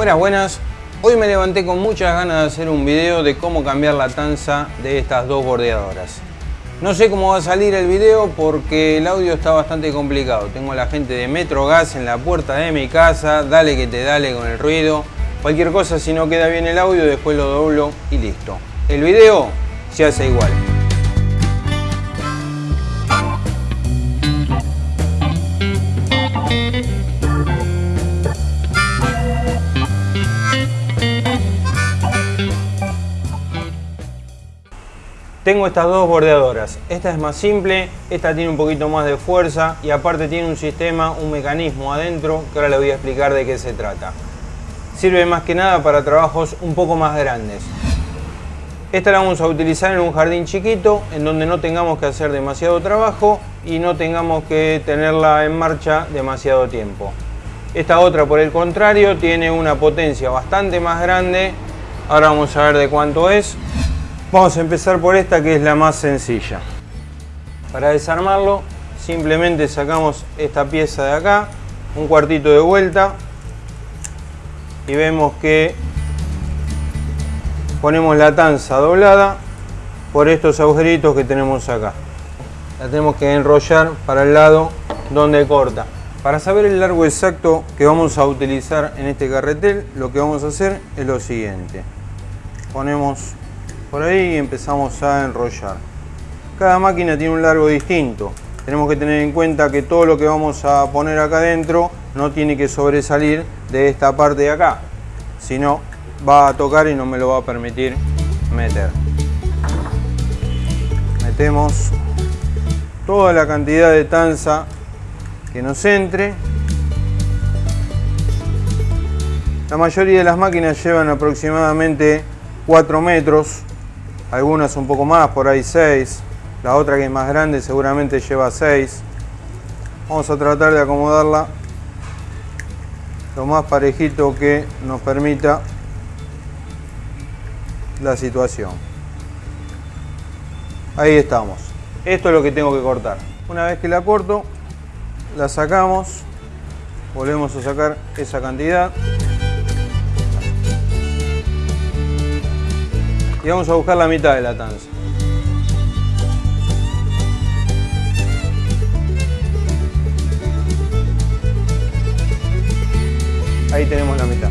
Buenas, buenas. Hoy me levanté con muchas ganas de hacer un video de cómo cambiar la tanza de estas dos bordeadoras. No sé cómo va a salir el video porque el audio está bastante complicado. Tengo a la gente de Metro Gas en la puerta de mi casa, dale que te dale con el ruido. Cualquier cosa si no queda bien el audio después lo doblo y listo. El video se hace igual. Tengo estas dos bordeadoras. Esta es más simple, esta tiene un poquito más de fuerza y aparte tiene un sistema, un mecanismo adentro que ahora le voy a explicar de qué se trata. Sirve más que nada para trabajos un poco más grandes. Esta la vamos a utilizar en un jardín chiquito en donde no tengamos que hacer demasiado trabajo y no tengamos que tenerla en marcha demasiado tiempo. Esta otra por el contrario tiene una potencia bastante más grande. Ahora vamos a ver de cuánto es. Vamos a empezar por esta que es la más sencilla. Para desarmarlo simplemente sacamos esta pieza de acá, un cuartito de vuelta y vemos que ponemos la tanza doblada por estos agujeritos que tenemos acá. La tenemos que enrollar para el lado donde corta. Para saber el largo exacto que vamos a utilizar en este carretel, lo que vamos a hacer es lo siguiente. Ponemos por ahí empezamos a enrollar. Cada máquina tiene un largo distinto. Tenemos que tener en cuenta que todo lo que vamos a poner acá adentro no tiene que sobresalir de esta parte de acá. Si no, va a tocar y no me lo va a permitir meter. Metemos toda la cantidad de tanza que nos entre. La mayoría de las máquinas llevan aproximadamente 4 metros algunas un poco más, por ahí 6. La otra que es más grande seguramente lleva 6. Vamos a tratar de acomodarla lo más parejito que nos permita la situación. Ahí estamos. Esto es lo que tengo que cortar. Una vez que la corto, la sacamos, volvemos a sacar esa cantidad. Vamos a buscar la mitad de la tanza. Ahí tenemos la mitad.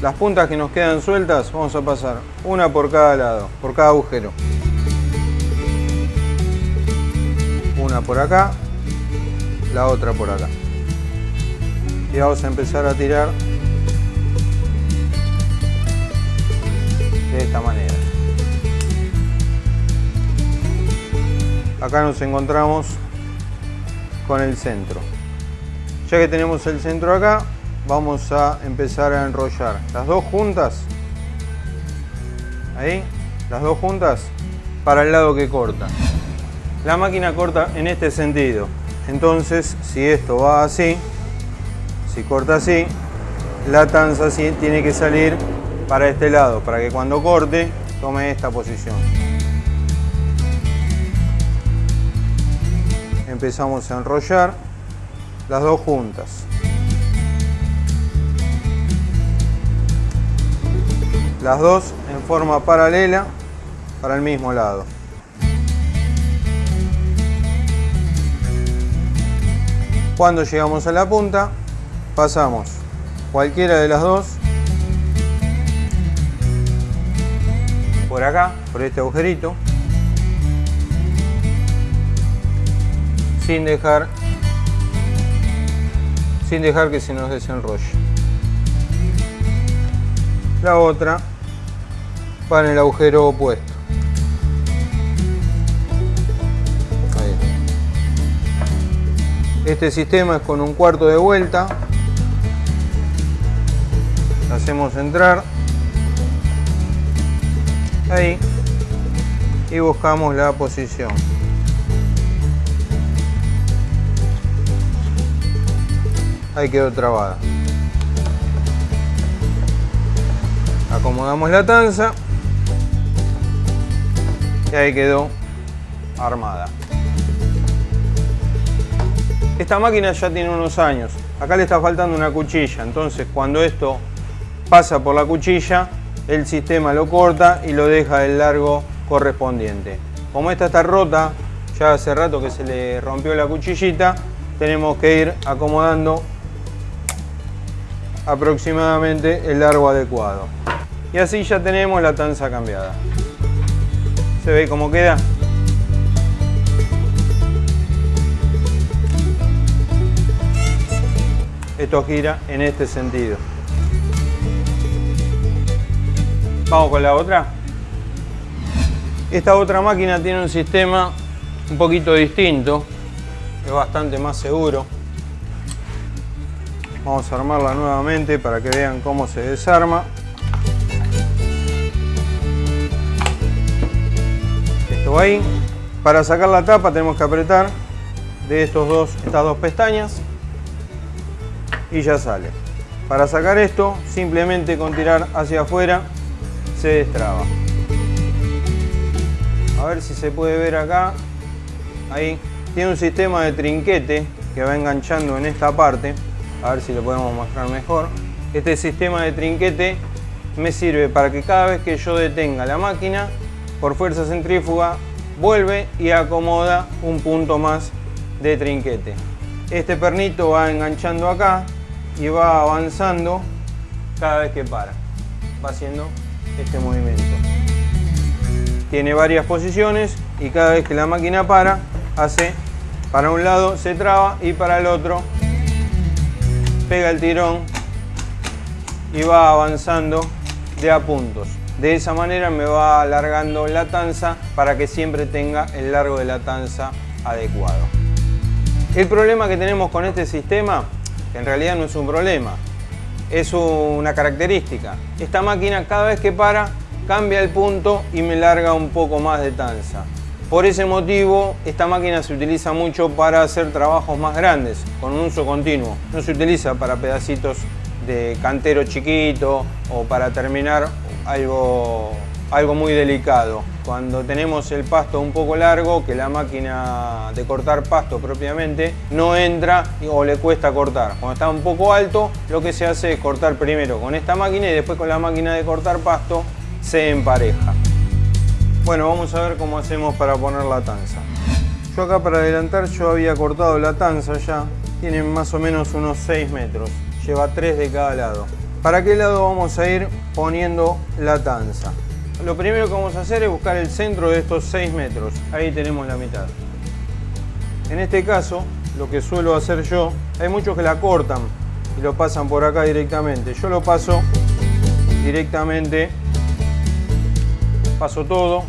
Las puntas que nos quedan sueltas vamos a pasar una por cada lado, por cada agujero. Una por acá, la otra por acá. Y vamos a empezar a tirar de esta manera. Acá nos encontramos con el centro. Ya que tenemos el centro acá, vamos a empezar a enrollar las dos juntas. Ahí, las dos juntas para el lado que corta. La máquina corta en este sentido. Entonces, si esto va así, si corta así, la tanza tiene que salir para este lado, para que cuando corte tome esta posición. Empezamos a enrollar las dos juntas. Las dos en forma paralela para el mismo lado. Cuando llegamos a la punta, pasamos cualquiera de las dos por acá, por este agujerito, sin dejar, sin dejar que se nos desenrolle. La otra va en el agujero opuesto. Este sistema es con un cuarto de vuelta. hacemos entrar ahí y buscamos la posición. Ahí quedó trabada. Acomodamos la tanza y ahí quedó armada. Esta máquina ya tiene unos años. Acá le está faltando una cuchilla, entonces cuando esto pasa por la cuchilla, el sistema lo corta y lo deja del largo correspondiente. Como esta está rota, ya hace rato que se le rompió la cuchillita, tenemos que ir acomodando aproximadamente el largo adecuado. Y así ya tenemos la tanza cambiada. ¿Se ve cómo queda? Esto gira en este sentido. Vamos con la otra. Esta otra máquina tiene un sistema un poquito distinto, es bastante más seguro. Vamos a armarla nuevamente para que vean cómo se desarma. Esto va ahí. Para sacar la tapa tenemos que apretar de estos dos, estas dos pestañas y ya sale. Para sacar esto, simplemente con tirar hacia afuera se destraba. A ver si se puede ver acá. Ahí. Tiene un sistema de trinquete que va enganchando en esta parte. A ver si lo podemos mostrar mejor. Este sistema de trinquete me sirve para que cada vez que yo detenga la máquina, por fuerza centrífuga, vuelve y acomoda un punto más de trinquete. Este pernito va enganchando acá y va avanzando cada vez que para. Va haciendo este movimiento. Tiene varias posiciones y cada vez que la máquina para, hace para un lado se traba y para el otro pega el tirón y va avanzando de a puntos. De esa manera me va alargando la tanza para que siempre tenga el largo de la tanza adecuado. El problema que tenemos con este sistema, en realidad no es un problema, es una característica. Esta máquina cada vez que para cambia el punto y me larga un poco más de tanza. Por ese motivo, esta máquina se utiliza mucho para hacer trabajos más grandes, con un uso continuo. No se utiliza para pedacitos de cantero chiquito o para terminar algo, algo muy delicado. Cuando tenemos el pasto un poco largo, que la máquina de cortar pasto propiamente no entra o le cuesta cortar. Cuando está un poco alto, lo que se hace es cortar primero con esta máquina y después con la máquina de cortar pasto se empareja. Bueno, vamos a ver cómo hacemos para poner la tanza. Yo acá para adelantar yo había cortado la tanza ya. Tiene más o menos unos 6 metros. Lleva 3 de cada lado. ¿Para qué lado vamos a ir poniendo la tanza? Lo primero que vamos a hacer es buscar el centro de estos 6 metros. Ahí tenemos la mitad. En este caso, lo que suelo hacer yo, hay muchos que la cortan y lo pasan por acá directamente. Yo lo paso directamente paso todo.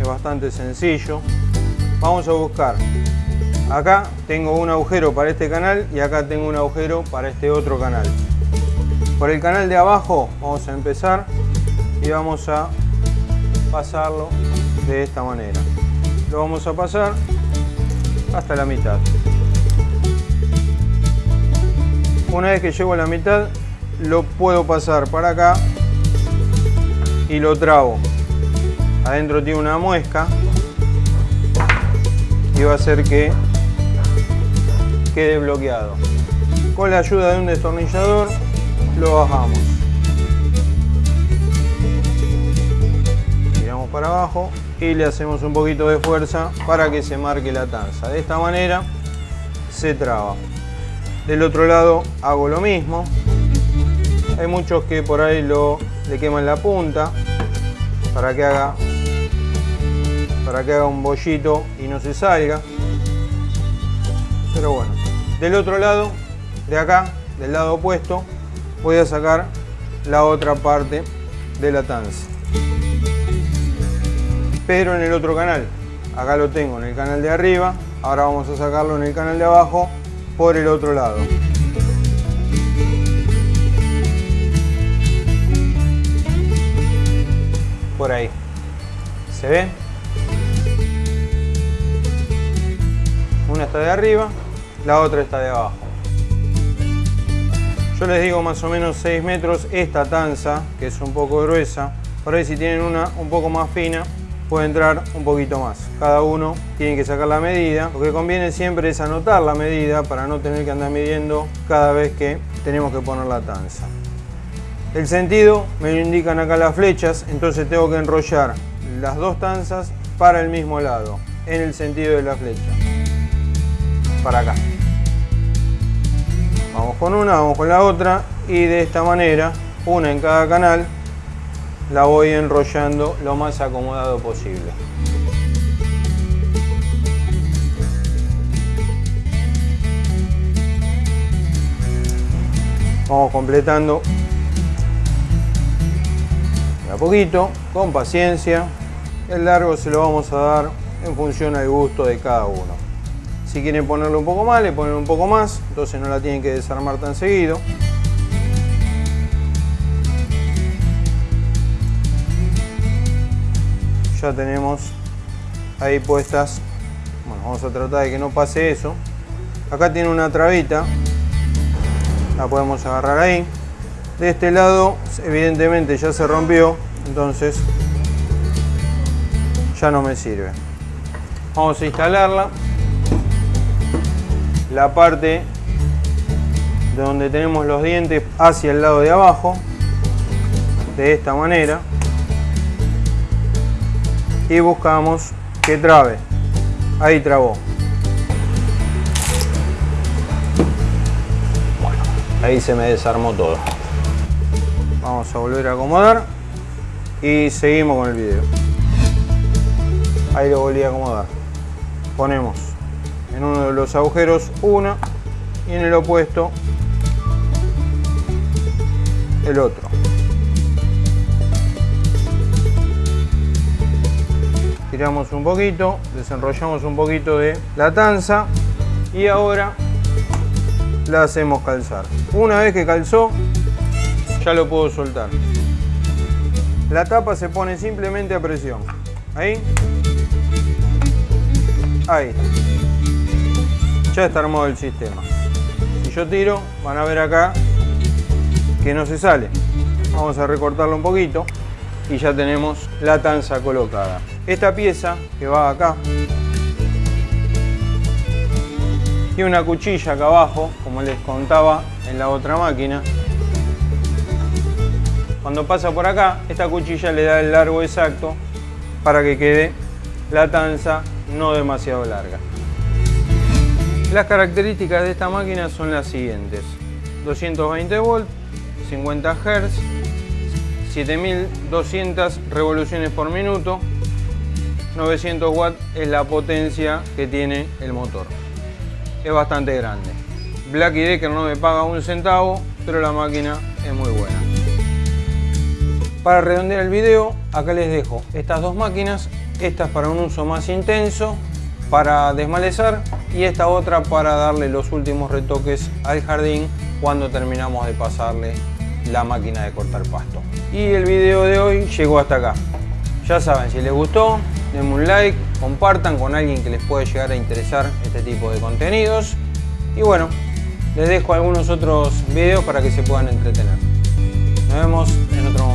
Es bastante sencillo. Vamos a buscar. Acá tengo un agujero para este canal y acá tengo un agujero para este otro canal. Por el canal de abajo vamos a empezar y vamos a pasarlo de esta manera. Lo vamos a pasar hasta la mitad. Una vez que llego a la mitad, lo puedo pasar para acá y lo trabo. Adentro tiene una muesca y va a hacer que quede bloqueado. Con la ayuda de un destornillador lo bajamos. Para abajo y le hacemos un poquito de fuerza para que se marque la tanza. De esta manera se traba. Del otro lado hago lo mismo. Hay muchos que por ahí lo le queman la punta para que haga para que haga un bollito y no se salga pero bueno del otro lado de acá del lado opuesto voy a sacar la otra parte de la tanza pero en el otro canal acá lo tengo en el canal de arriba ahora vamos a sacarlo en el canal de abajo por el otro lado por ahí. ¿Se ve? Una está de arriba, la otra está de abajo. Yo les digo más o menos 6 metros esta tanza, que es un poco gruesa. Por ahí si tienen una un poco más fina, puede entrar un poquito más. Cada uno tiene que sacar la medida. Lo que conviene siempre es anotar la medida para no tener que andar midiendo cada vez que tenemos que poner la tanza. El sentido me lo indican acá las flechas, entonces tengo que enrollar las dos tanzas para el mismo lado, en el sentido de la flecha. Para acá. Vamos con una, vamos con la otra y de esta manera, una en cada canal, la voy enrollando lo más acomodado posible. Vamos completando de a poquito, con paciencia. El largo se lo vamos a dar en función al gusto de cada uno. Si quieren ponerlo un poco más, le ponen un poco más, entonces no la tienen que desarmar tan seguido. Ya tenemos ahí puestas, bueno, vamos a tratar de que no pase eso. Acá tiene una trabita, la podemos agarrar ahí. De este lado, evidentemente ya se rompió, entonces ya no me sirve. Vamos a instalarla. La parte de donde tenemos los dientes hacia el lado de abajo, de esta manera. Y buscamos que trabe. Ahí trabó. ahí se me desarmó todo. Vamos a volver a acomodar y seguimos con el video. Ahí lo volví a acomodar. Ponemos en uno de los agujeros una y en el opuesto el otro. Tiramos un poquito, desenrollamos un poquito de la tanza y ahora la hacemos calzar. Una vez que calzó, ya lo puedo soltar. La tapa se pone simplemente a presión. Ahí. Ahí. Ya está armado el sistema. Si yo tiro, van a ver acá que no se sale. Vamos a recortarlo un poquito y ya tenemos la tanza colocada. Esta pieza que va acá tiene una cuchilla acá abajo, como les contaba en la otra máquina. Cuando pasa por acá, esta cuchilla le da el largo exacto para que quede la tanza no demasiado larga. Las características de esta máquina son las siguientes. 220 volt, 50 Hz, 7200 revoluciones por minuto, 900 watts es la potencia que tiene el motor. Es bastante grande. Black Decker no me paga un centavo, pero la máquina es muy buena. Para redondear el video, acá les dejo estas dos máquinas, esta es para un uso más intenso, para desmalezar y esta otra para darle los últimos retoques al jardín cuando terminamos de pasarle la máquina de cortar pasto. Y el video de hoy llegó hasta acá. Ya saben, si les gustó, denme un like, compartan con alguien que les puede llegar a interesar este tipo de contenidos. Y bueno, les dejo algunos otros videos para que se puedan entretener. Nos vemos en otro momento.